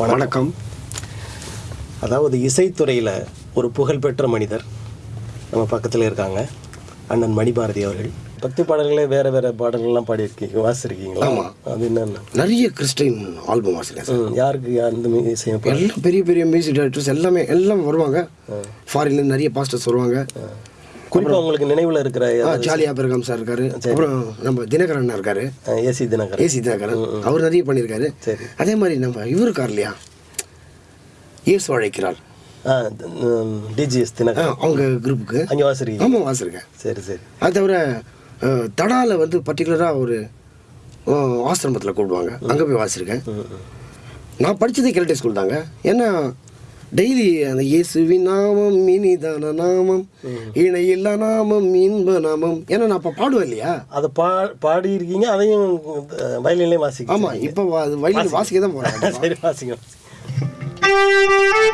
வணக்கம். அதாவது இசைத்துறையில் ஒரு புகழ்பெற்ற மனிதர் நம்ம பக்கத்தில் இருக்காங்க அண்ணன் மணிபாரதி அவர்கள். பக்தி பாடல்களே வேற வேற பாடல்கள்லாம் பாடியிருக்கீங்க வாசிருக்கீங்களா அது என்னென்ன? நிறைய கிறிஸ்டின் ஆல்பம் ம், யாருக்கு அந்த இசையம் எல்லாம் பெரிய பெரிய மியூசிக் டைரக்டர்ஸ் எல்லாமே எல்லாம் வருவாங்க. ஃபாரின்லேருந்து நிறைய பாஸ்டர்ஸ் வருவாங்க. குறிப்பாக உங்களுக்கு நினைவில் இருக்கிற ஜாலி ஆபரகம் சார் இருக்காரு. அப்புறம் நம்ம தினகரன் அண்ணா இருக்காரு. AC Dinakar AC Dinakaran. அவர் நிறைய பண்ணியிருக்காரு. அதே மாதிரி நம்ம இவர் இருக்கார் இல்லையா? இயேசு அழைக்கிறார். டிஜிஎஸ் ஆ, தினகர் அவங்க குரூப்புக்கு அங்கே வாசிருக்கீங்க. ஆமாம் வாசிருக்கேன். சரி சரி. அது தவிர தடால வந்து பர்டிகுலராக ஒரு ஆசிரமத்தில் கூப்பிடுவாங்க. அங்கே போய் வாசிருக்கேன். நான் படித்ததே கேரட்டே ஸ்கூல் தாங்க. ஏன்னா டெய்லி அந்த இயேசுவின் நாமம் இனிதான நாமம் இணையில்லா நாமம் இன்ப நாமம். ஏன்னா நான் அப்போ பாடுவேன் இல்லையா? அதை பா பாடியிருக்கீங்க அதையும் வயலின்லேயும் வாசிக்க ஆமாம் இப்போ வயலில் வாசிக்க தான் போகிறேன் சரி வாசிங்க.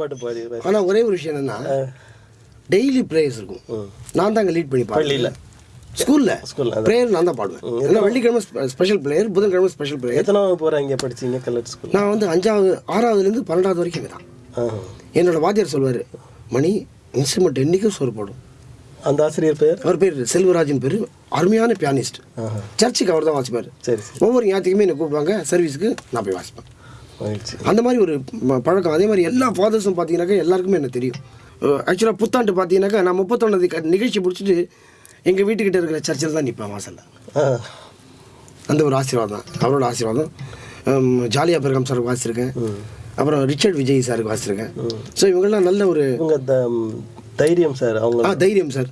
பாட்டு பாடி ஆனால் ஒரே ஒரு விஷயம் என்னன்னா டெய்லி ப்ரேயர்ஸ் இருக்கும். நான் தான் அங்கே லீட் பண்ணி பள்ளியில? ஸ்கூலில் ஸ்கூல்ல. ப்ரேயர் நான் தான் பாடுவேன். ஏன்னா வெள்ளிக்கிழமை ஸ்பெஷல் ப்ரேயர் புதன்கிழமை ஸ்பெஷல் ப்ரேயர் எத்தனை போகிற இங்கே படிச்சீங்க கல்லட் ஸ்கூல் நான் வந்து அஞ்சாவது ஆறாவதுலேருந்து பன்னெண்டாவது வரைக்கும் இங்கே தான் ஆ. என்னோட வாத்தியார் சொல்வார் மணி இன்ஸ்ட்ருமெண்ட் என்றைக்கும் சோறு போடும். அந்த ஆசிரியர் பேர்? அவர் பேர் செல்வராஜன் பேர் அருமையான பியானிஸ்ட். சர்ச்சுக்கு அவர் தான் வாசிப்பார். சரி ஒவ்வொரு ஞாயிற்றுக்குமே என்னை கூப்பிடுவாங்க சர்வீஸுக்கு நான் போய் வாசிப்பேன். அந்த மாதிரி ஒரு பழக்கம். அதே மாதிரி எல்லா ஃபாதர்ஸும் பார்த்தீங்கன்னாக்கா எல்லாருக்குமே எனக்கு தெரியும். ஆக்சுவலாக புத்தாண்டு பார்த்தீங்கன்னாக்கா நான் முப்பத்தொன்னாவது நிகழ்ச்சி முடிச்சுட்டு எங்கள் வீட்டுக்கிட்ட இருக்கிற சர்ச்சில் தான் நிற்பேன் வாசலில். அந்த ஒரு ஆசீர்வாதம் அவரோட ஆசீர்வாதம். ஜாலியா பெருகம் சார் வாசிச்சிருக்கேன். அப்புறம் ரிச்சர்ட் விஜய் சாருக்கு வாசிச்சிருக்கேன். ஸோ இவங்கெல்லாம் நல்ல ஒரு தைரியம் சார் அவங்க ஆ தைரியம் சார்.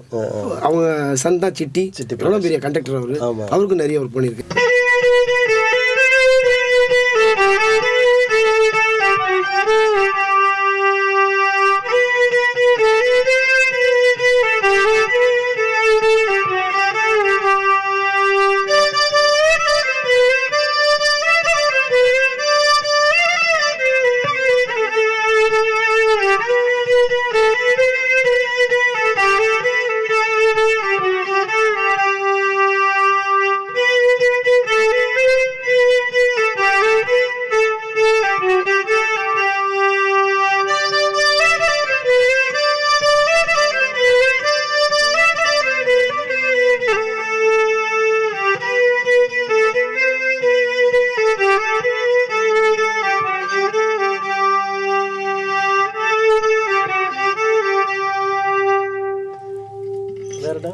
அவங்க சன் தான் சிட்டி. சிட்டி எவ்வளோ பெரிய கண்டக்டர் அவர். அவருக்கும் நிறைய ஒர்க் பண்ணியிருக்கு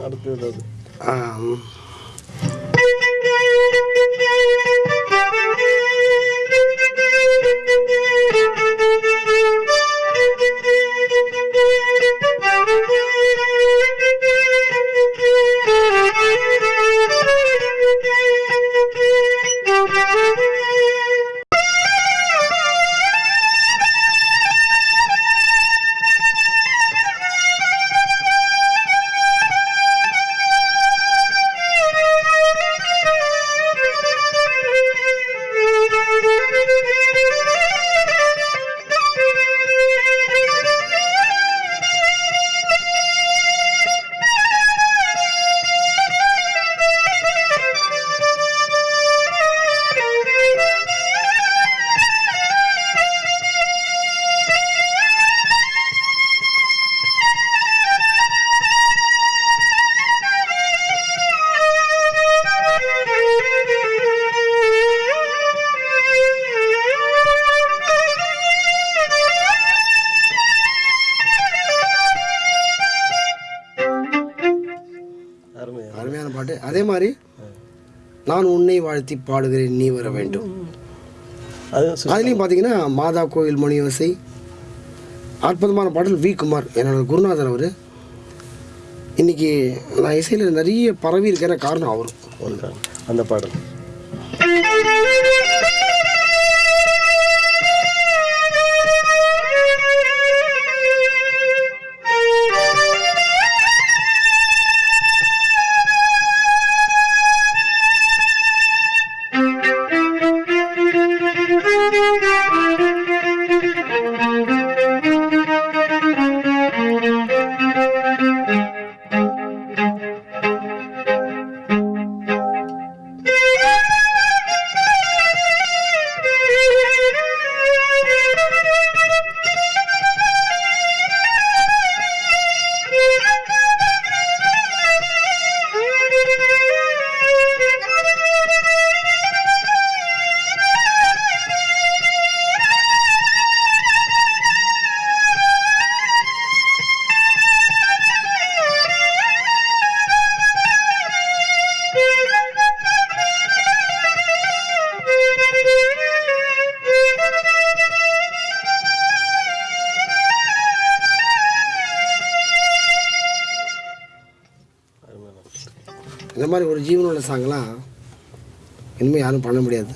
അടുത്തത് அதே மாதிரி நான் உன்னை வாழ்த்தி பாடுகிறேன் நீ வர வேண்டும். அதுலேயும் பார்த்தீங்கன்னா மாதா கோயில் மணியோசை அற்புதமான பாடல் வி குமார் என்னோட குருநாதர் அவர். இன்னைக்கு நான் இசையில் நிறைய பரவி இருக்கிற காரணம் அவர் ஒன்றான் அந்த பாடல். இந்த மாதிரி ஒரு ஜீவனுள்ள சாங்கெலாம் இனிமேல் யாரும் பண்ண முடியாது.